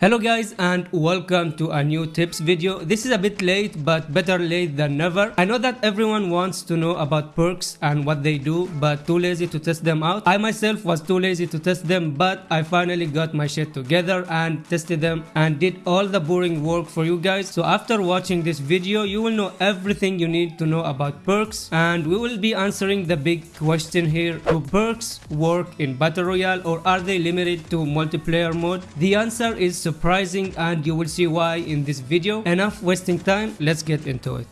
Hello guys and welcome to a new tips video. This is a bit late but better late than never. I know that everyone wants to know about perks and what they do but too lazy to test them out. I myself was too lazy to test them but I finally got my shit together and tested them and did all the boring work for you guys. So after watching this video you will know everything you need to know about perks and we will be answering the big question here. Do perks work in Battle Royale or are they limited to multiplayer mode? The answer is surprising and you will see why in this video. Enough wasting time, let's get into it.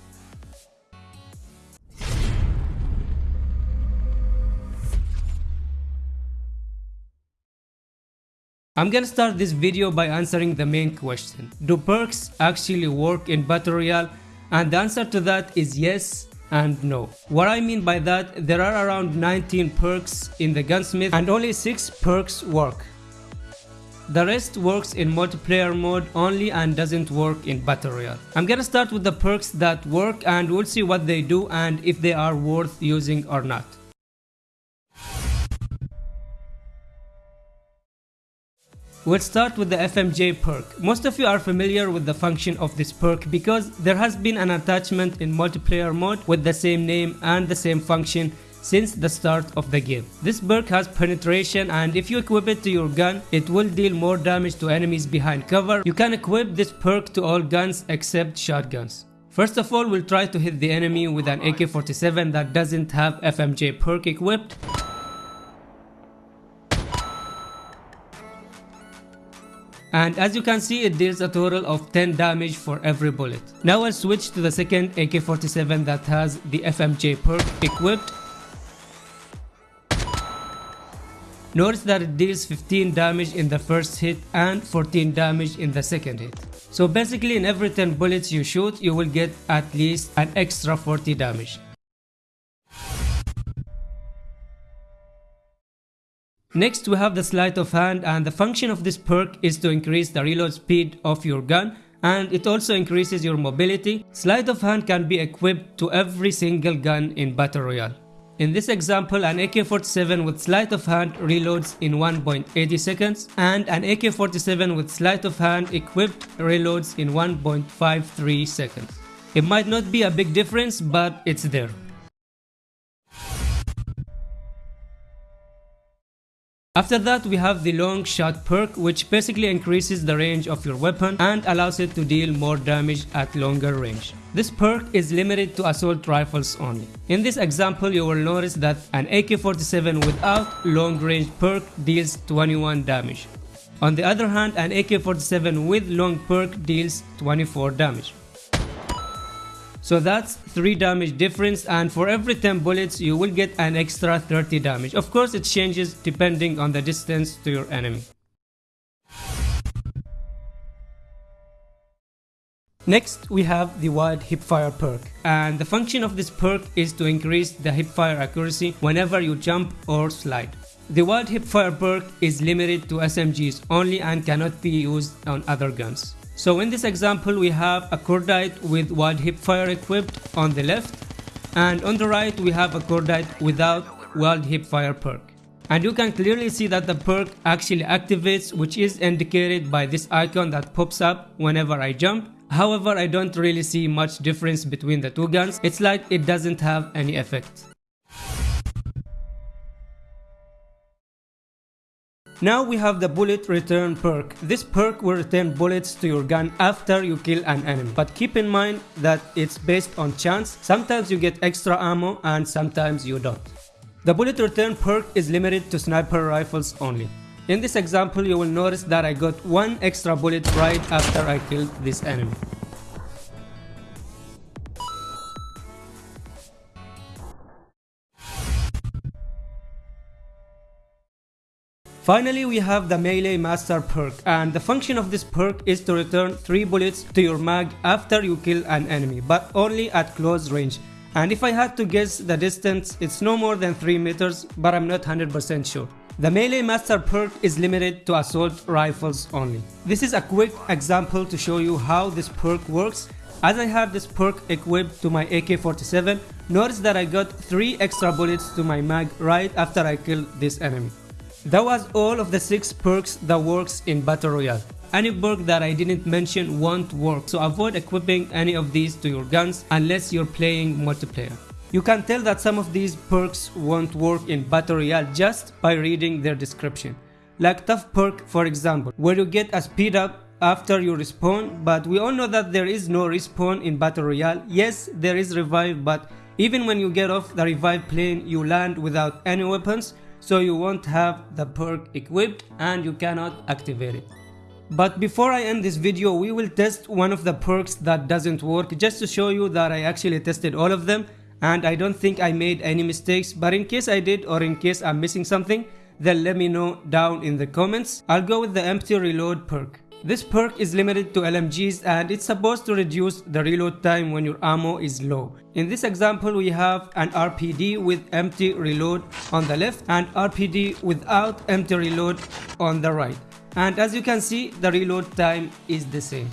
I'm gonna start this video by answering the main question. Do perks actually work in Battle Royale? And the answer to that is yes and no. What I mean by that, there are around 19 perks in the gunsmith and only 6 perks work. The rest works in multiplayer mode only and doesn't work in Battle Royale. I'm gonna start with the perks that work and we'll see what they do and if they are worth using or not. We'll start with the FMJ perk. Most of you are familiar with the function of this perk because there has been an attachment in multiplayer mode with the same name and the same function since the start of the game. This perk has penetration and if you equip it to your gun, it will deal more damage to enemies behind cover. You can equip this perk to all guns except shotguns. First of all, we'll try to hit the enemy with an AK-47 that doesn't have FMJ perk equipped. And as you can see it deals a total of 10 damage for every bullet. Now I'll switch to the second AK-47 that has the FMJ perk equipped Notice that it deals 15 damage in the first hit and 14 damage in the second hit. So basically in every 10 bullets you shoot, you will get at least an extra 40 damage. Next we have the sleight of hand and the function of this perk is to increase the reload speed of your gun and it also increases your mobility. Sleight of hand can be equipped to every single gun in Battle Royale. In this example, an AK-47 with sleight of hand reloads in 1.80 seconds and an AK-47 with sleight of hand equipped reloads in 1.53 seconds. It might not be a big difference, but it's there. After that we have the long shot perk which basically increases the range of your weapon and allows it to deal more damage at longer range. This perk is limited to assault rifles only. In this example you will notice that an AK-47 without long range perk deals 21 damage. On the other hand an AK-47 with long perk deals 24 damage. So that's 3 damage difference and for every 10 bullets you will get an extra 30 damage. Of course it changes depending on the distance to your enemy. Next we have the wide hipfire perk and the function of this perk is to increase the hipfire accuracy whenever you jump or slide. The wide hipfire perk is limited to SMGs only and cannot be used on other guns. So in this example we have a cordite with wide hipfire equipped on the left and on the right we have a cordite without wide hipfire perk. And you can clearly see that the perk actually activates which is indicated by this icon that pops up whenever I jump. However, I don't really see much difference between the two guns. It's like it doesn't have any effect. Now we have the bullet return perk. This perk will return bullets to your gun after you kill an enemy. But keep in mind that it's based on chance. Sometimes you get extra ammo and sometimes you don't. The bullet return perk is limited to sniper rifles only. In this example you will notice that I got one extra bullet right after I killed this enemy. Finally, we have the Melee Master perk and the function of this perk is to return 3 bullets to your mag after you kill an enemy but only at close range. And if I had to guess the distance, it's no more than 3 meters but I'm not 100% sure. The Melee Master perk is limited to assault rifles only. This is a quick example to show you how this perk works. As I have this perk equipped to my AK-47, notice that I got 3 extra bullets to my mag right after I killed this enemy. That was all of the 6 perks that works in Battle Royale. Any perk that I didn't mention won't work, so avoid equipping any of these to your guns unless you're playing multiplayer. You can tell that some of these perks won't work in Battle Royale just by reading their description. Like Tough Perk for example, where you get a speed up after you respawn, but we all know that there is no respawn in Battle Royale. Yes, there is revive, but even when you get off the revive plane, you land without any weapons, so you won't have the perk equipped and you cannot activate it. But before I end this video, we will test one of the perks that doesn't work just to show you that I actually tested all of them and I don't think I made any mistakes but in case I did or in case I'm missing something then let me know down in the comments. I'll go with the empty reload perk. This perk is limited to LMGs and it's supposed to reduce the reload time when your ammo is low. In this example we have an RPD with empty reload on the left and RPD without empty reload on the right. And as you can see the reload time is the same.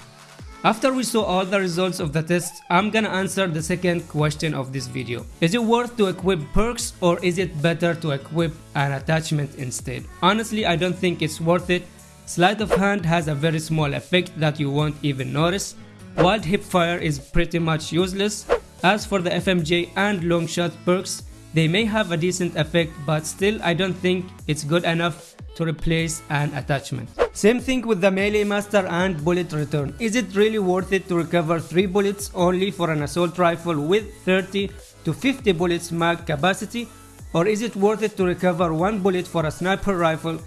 After we saw all the results of the test, I'm gonna answer the second question of this video. Is it worth to equip perks or is it better to equip an attachment instead? Honestly, I don't think it's worth it Sleight of hand has a very small effect that you won't even notice. Wild Hipfire is pretty much useless. As for the FMJ and long shot perks, they may have a decent effect but still I don't think it's good enough to replace an attachment. Same thing with the melee master and bullet return. Is it really worth it to recover 3 bullets only for an assault rifle with 30 to 50 bullets mag capacity or is it worth it to recover 1 bullet for a sniper rifle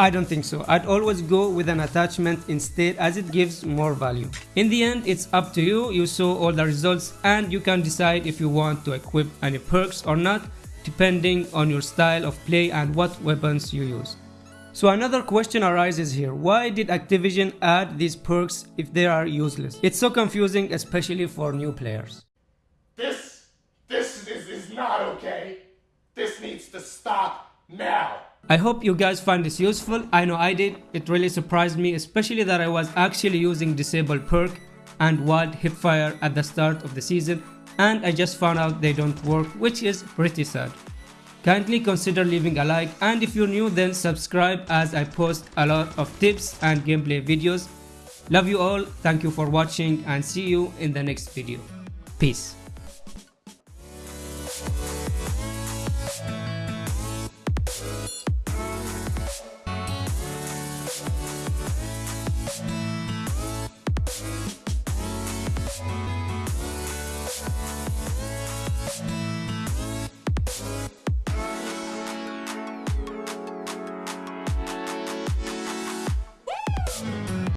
I don't think so. I'd always go with an attachment instead as it gives more value. In the end, it's up to you. You saw all the results and you can decide if you want to equip any perks or not depending on your style of play and what weapons you use. So another question arises here, why did Activision add these perks if they are useless? It's so confusing especially for new players. This, this is, is not okay. This needs to stop now. I hope you guys find this useful. I know I did. It really surprised me, especially that I was actually using disabled Perk and Wild Hipfire at the start of the season and I just found out they don't work which is pretty sad. Kindly consider leaving a like and if you're new then subscribe as I post a lot of tips and gameplay videos. Love you all, thank you for watching and see you in the next video. Peace.